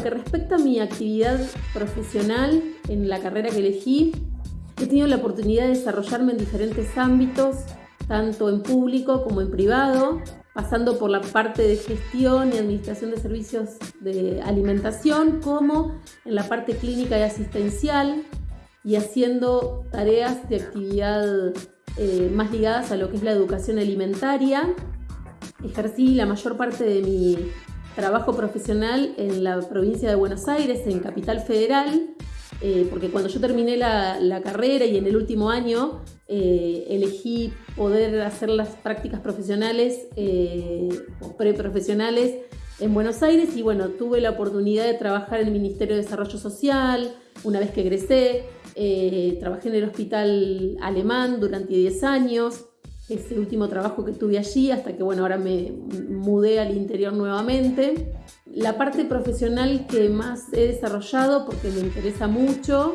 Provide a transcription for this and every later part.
lo que a mi actividad profesional en la carrera que elegí, he tenido la oportunidad de desarrollarme en diferentes ámbitos, tanto en público como en privado, pasando por la parte de gestión y administración de servicios de alimentación, como en la parte clínica y asistencial, y haciendo tareas de actividad eh, más ligadas a lo que es la educación alimentaria. Ejercí la mayor parte de mi trabajo profesional en la provincia de Buenos Aires, en Capital Federal, eh, porque cuando yo terminé la, carrera y en el último año eh, elegí poder hacer las prácticas profesionales o preprofesionales en Buenos Aires y bueno, tuve la oportunidad de trabajar en el Ministerio de Desarrollo Social una vez que egresé, eh, trabajé en el hospital alemán durante 10 años, ese último trabajo que tuve allí, hasta que bueno, ahora me mudé al interior nuevamente. La parte profesional que más he desarrollado, porque me interesa mucho,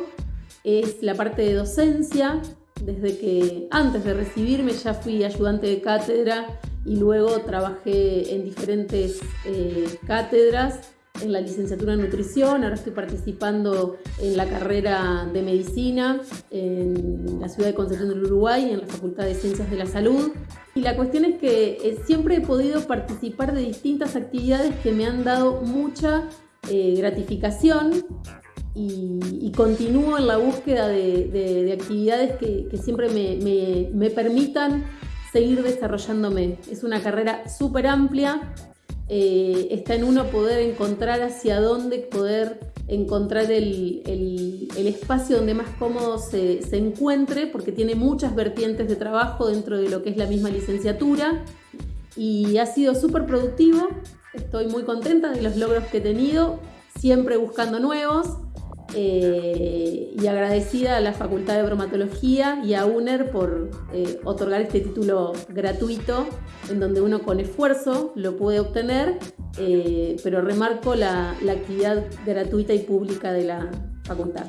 es la parte de docencia. Desde que antes de recibirme ya fui ayudante de cátedra y luego trabajé en diferentes eh, cátedras en la licenciatura en nutrición, ahora estoy participando en la carrera de medicina en la ciudad de Concepción del Uruguay, en la Facultad de Ciencias de la Salud. Y la cuestión es que eh, siempre he podido participar de distintas actividades que me han dado mucha eh, gratificación y, continúo en la búsqueda de, actividades que, siempre me, me permitan seguir desarrollándome. Es una carrera súper amplia eh, está en uno poder encontrar hacia dónde poder encontrar el, espacio donde más cómodo se, encuentre, porque tiene muchas vertientes de trabajo dentro de lo que es la misma licenciatura y ha sido súper productivo. Estoy muy contenta de los logros que he tenido, siempre buscando nuevos. Eh, y agradecida a la Facultad de Bromatología y a UNER por eh, otorgar este título gratuito, en donde uno con esfuerzo lo puede obtener, eh, pero remarco la actividad gratuita y pública de la facultad.